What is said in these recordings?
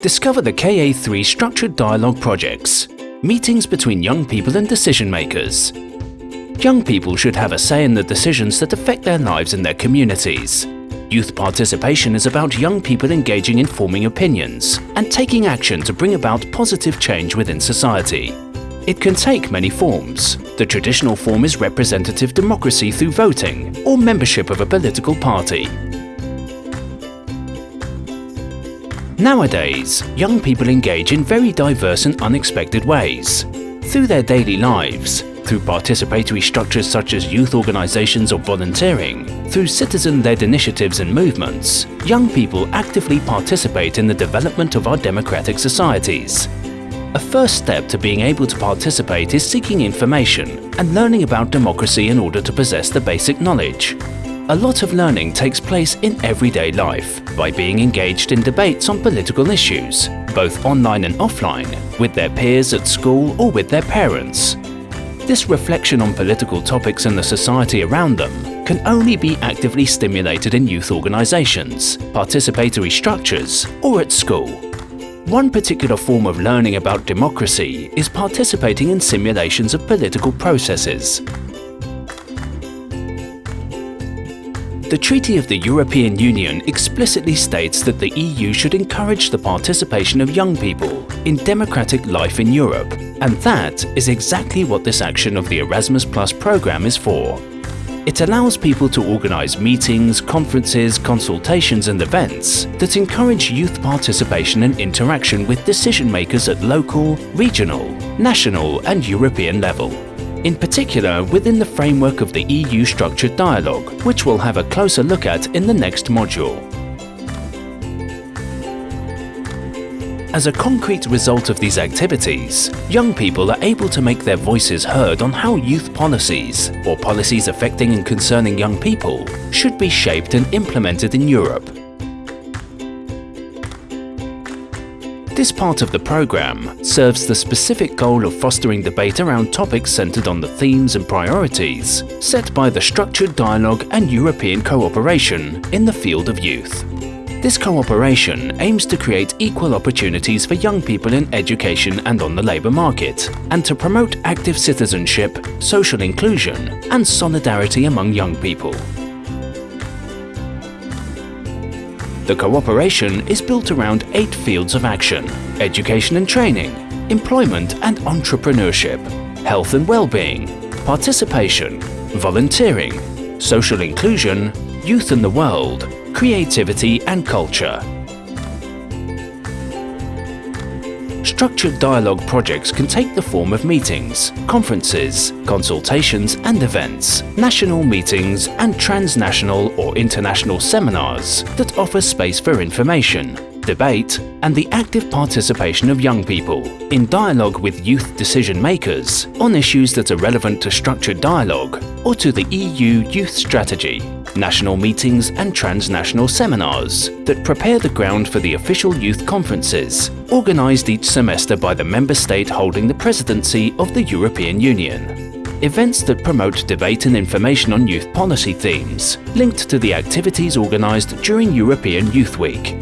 Discover the KA3 Structured Dialogue Projects, meetings between young people and decision makers. Young people should have a say in the decisions that affect their lives and their communities. Youth participation is about young people engaging in forming opinions and taking action to bring about positive change within society. It can take many forms. The traditional form is representative democracy through voting or membership of a political party. Nowadays, young people engage in very diverse and unexpected ways. Through their daily lives, through participatory structures such as youth organizations or volunteering, through citizen-led initiatives and movements, young people actively participate in the development of our democratic societies. A first step to being able to participate is seeking information and learning about democracy in order to possess the basic knowledge. A lot of learning takes place in everyday life by being engaged in debates on political issues, both online and offline, with their peers at school or with their parents. This reflection on political topics and the society around them can only be actively stimulated in youth organisations, participatory structures or at school. One particular form of learning about democracy is participating in simulations of political processes. The Treaty of the European Union explicitly states that the EU should encourage the participation of young people in democratic life in Europe, and that is exactly what this action of the Erasmus Plus programme is for. It allows people to organise meetings, conferences, consultations and events that encourage youth participation and interaction with decision makers at local, regional, national and European level in particular within the framework of the EU Structured Dialogue, which we'll have a closer look at in the next module. As a concrete result of these activities, young people are able to make their voices heard on how youth policies, or policies affecting and concerning young people, should be shaped and implemented in Europe This part of the programme serves the specific goal of fostering debate around topics centred on the themes and priorities set by the structured dialogue and European cooperation in the field of youth. This cooperation aims to create equal opportunities for young people in education and on the labour market, and to promote active citizenship, social inclusion and solidarity among young people. The cooperation is built around eight fields of action – education and training, employment and entrepreneurship, health and well-being, participation, volunteering, social inclusion, youth in the world, creativity and culture. Structured dialogue projects can take the form of meetings, conferences, consultations and events, national meetings and transnational or international seminars that offer space for information, debate and the active participation of young people in dialogue with youth decision makers on issues that are relevant to structured dialogue or to the EU Youth Strategy, national meetings and transnational seminars that prepare the ground for the official youth conferences organised each semester by the member state holding the presidency of the European Union. Events that promote debate and information on youth policy themes, linked to the activities organised during European Youth Week,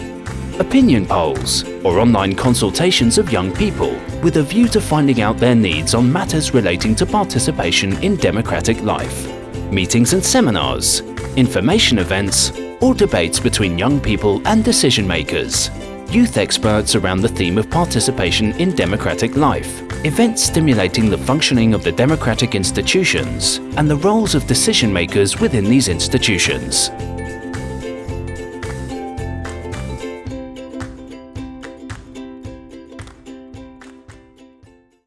opinion polls, or online consultations of young people with a view to finding out their needs on matters relating to participation in democratic life, meetings and seminars, information events, or debates between young people and decision makers, youth experts around the theme of participation in democratic life, events stimulating the functioning of the democratic institutions and the roles of decision makers within these institutions.